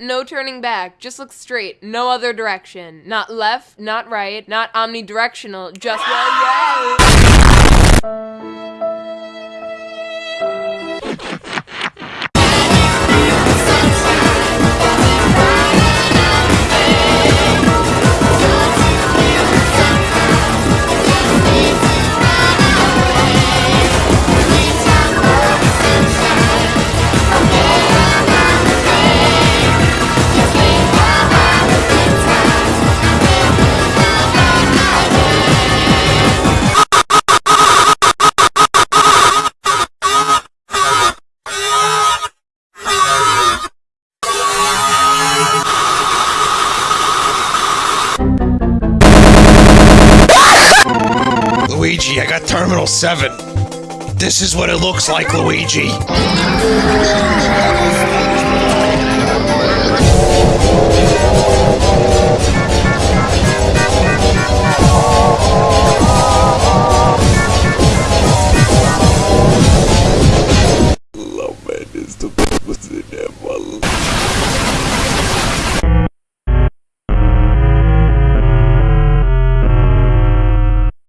no turning back. Just look straight. No other direction. Not left, not right, not omnidirectional. Just well, yeah. I got Terminal 7. This is what it looks like, Luigi.